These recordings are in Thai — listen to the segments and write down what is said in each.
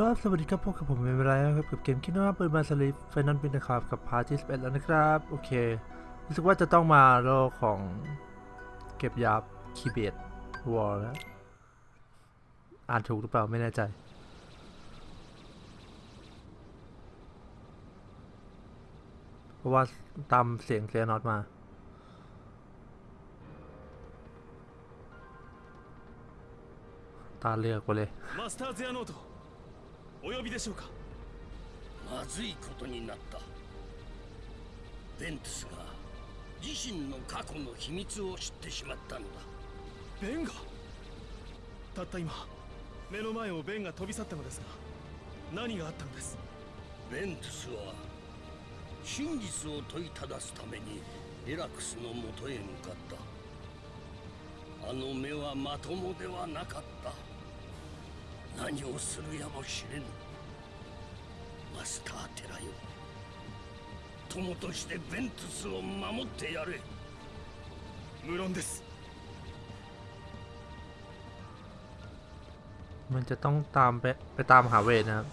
ครับ สวัสดีครับพบกับผมเป็นเวลาครับกับเกมคิดว่าเปิดมาสลิฟไฟนอลเป็นนะครับกับพาร์ที่11แล้วนะครับ โอเค รู้สึกว่าจะต้องมาโลของเก็บยาคีเบตวอลแล้วอ่านถูกหรือเปล่าไม่แน่ใจ เพราะว่าตามเสียงเซียนอตมาตาเลือกไปเลย お呼びでしょうか？まずいことになった。ベントスが自身の過去の秘密を知ってしまったのだ。ベンがたった今目の前をベンが飛び去ったのですが何があったのです？ベントスは真実を問いただすためにエラクスのもとへ向かった。あの目はまともではなかった。何をするやもしれぬマスター寺よ友としてベントスを守ってやれ無論ですมันจะต้องตามไปไปตามหาเวทนะครับ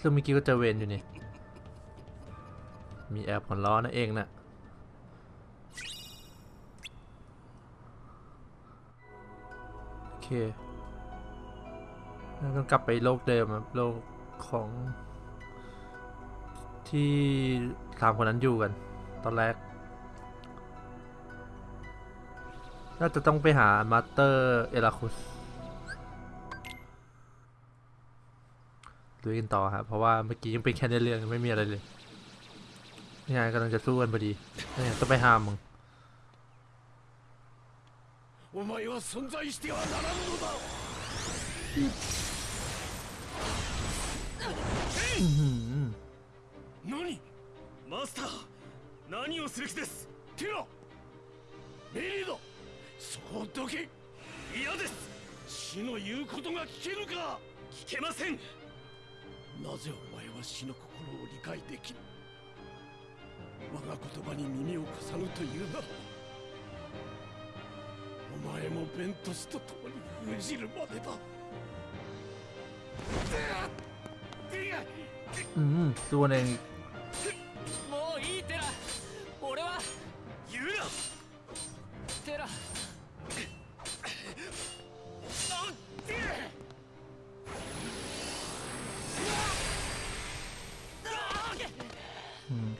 ซึ่งเมื่อกี้ก็เจอเวนอยู่นี่ มีแอร์ผ่อล้อนั่นเองนะ่ะโอเค ต้องกลับไปโลกเดิมครับโลกของที่สามคนนั้นอยู่กัน ตอนแรก น่าจะต้องไปหา Master Eraqus ดูกันต่อครับเพราะว่าเมื่อกี้ยังเป็นแค่ในเรื่องไม่มีอะไรเลยนี่ไงกำลังจะสู้กันพอดีนี่ไงต้องไปห้ามมึงお前は存在してはならんのだ何？マスター何をする気です？ティラメリードそこどけ嫌です。死の言うことが聞けるか？聞けません。なぜお前は死の心を理解できる我が言葉に耳を貸さぬというならお前もベントスと共に封じるまでだ。 อืมตัวหนึ่ง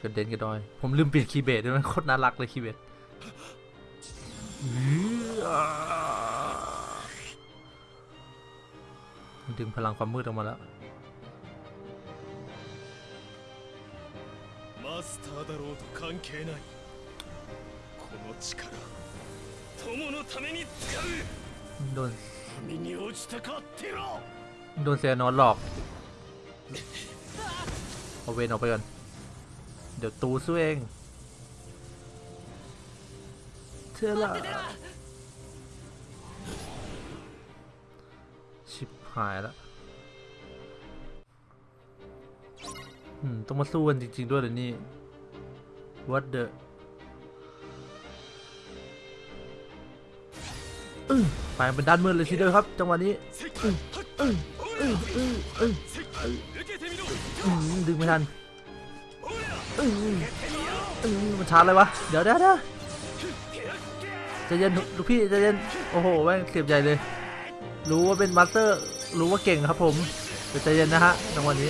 กระเด็นกระดอย ผมลืมเปลี่ยน Keyblade ด้วยมันโคตรน่ารักเลย Keyblade ดึงพลังความมืดออกมาแล้ว マスターだろうと関係ないこの力友のために使うその身に落ちたかテラโดน Xehanort หลอกเอาเวนออกไปก่อนเดี๋ยวตูสู้เองเธอละชิบหายแล้ว ต้องมาสู้กันจริง ๆ ด้วยเลยนี่ What the ไปเป็นด้านมืดเลยทีเดียวครับ จังหวะนี้ดึงไม่ทันมันชาร์จเลยวะ เดี๋ยวเดี๋ยวเดี๋ยวจะเย็นลูกพี่จะเย็น โอ้โหแม่งเสียบใหญ่เลย รู้ว่าเป็น Master รู้ว่าเก่งครับผมแต่ใจเย็นนะฮะจังหวะนี้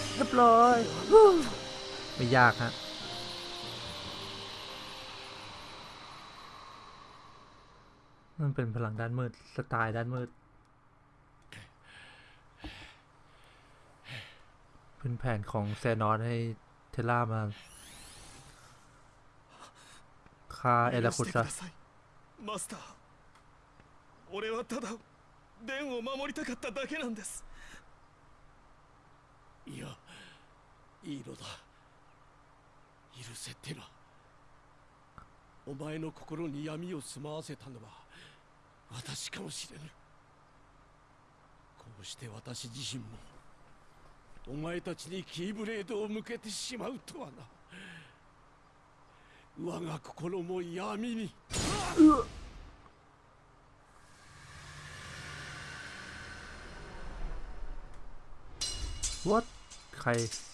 ร้อย ไม่ยากฮะ มันเป็นพลังด้านมืด สไตล์ด้านมืด เป็นแผนของแซนอนให้เทล่ามาฆ่าเอลา 許 คุ してく ซะ ださいマスター俺はただ ベンを守りたかっただけなんですいや いいのだ。許せテラお前の心に闇を住まわせたのは私かもしれぬ。こうして私自身もお前たちにキーブレードを向けてしまうとはな。我が心も闇に。うわ。っ返す。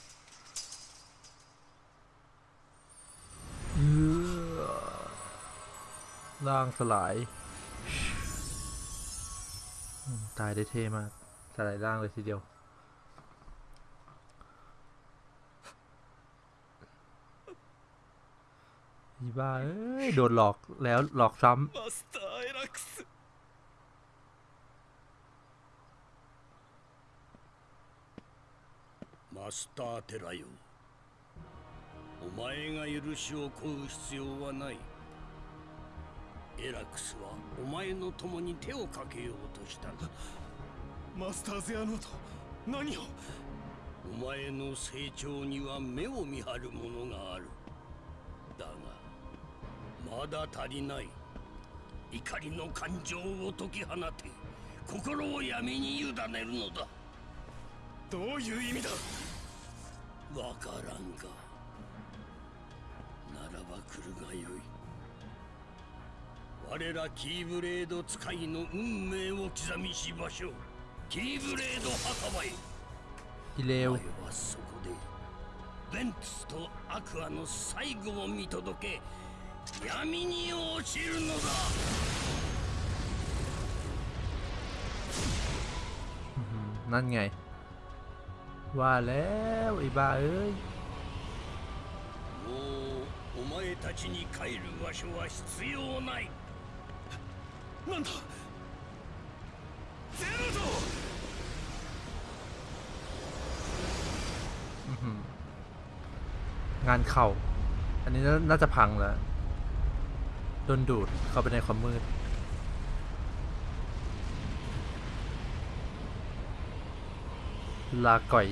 ร่างสลายอืมตายได้เท่มาก สลายร่างเลยทีเดียว อีบ้า เอ้ย โดนหลอกแล้วหลอกซ้ マスターエラックスマスターテラよ お前が許しを請う必要はない。エラクスはお前の共に手をかけようとしたマスターゼアノート何を？お前の成長には目を見張るものがある。だがまだ足りない。怒りの感情を解き放て。心を闇に委ねるのだ。どういう意味だ？わからんか来るがよい我らキーブレード使いの運命を刻みしましょうキーブレード墓場へ ำอีเลว お前はそこでベントスとアクアの最後を見届け闇に落ちるのだ นั่นไง ว่าแล้วไอ้บ้าเอ้ย たちに帰る場所は必要ないなんだゼアノート อื้อหืองานเข่า อันนี้น่าน่าจะพังแล้ว โดนดูดเข้าไปในความมืด ลาก่อย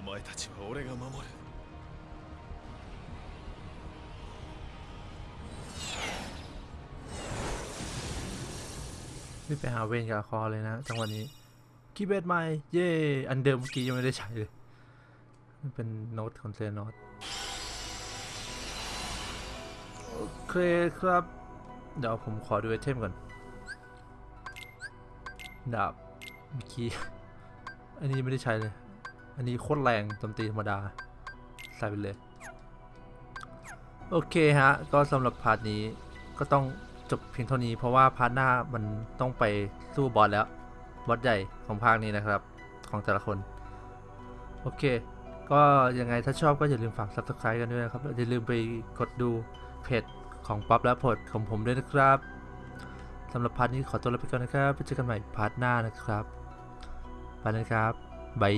お前たちは俺が守る รีบไปหาเวนกับอาคอเลยนะจังหวะนี้ คีย์เบสใหม่ เย่อันเดิมเมื่อกี้ยังไม่ได้ใช้เลยมันเป็นโน้ตของเซนโน้ตโอเคครับ เดี๋ยวผมขอดูไอเทมก่อน ดาบเมื่อกี้ อันนี้ยังไม่ได้ใช้เลย อันนี้โคตรแรงโจมตีธรรมดา ใส่ไปเลย โอเคฮะ ก็สำหรับ part นี้ก็ต้องจบเพียงเท่านี้เพราะว่า part หน้ามันต้องไปสู้ boss แล้ว boss ใหญ่ของภาคนี้นะครับ ของแต่ละคน โอเค ก็ยังไงถ้าชอบก็อย่าลืมฝาก subscribe กันด้วยนะครับ อย่าลืมไปกดดูเพจของป๊อปและพดของผมด้วยนะครับสำหรับ part นี้ขอตัวลาไปก่อนนะครับไปเจอกันใหม่ part หน้านะครับ ไปนะครับ bye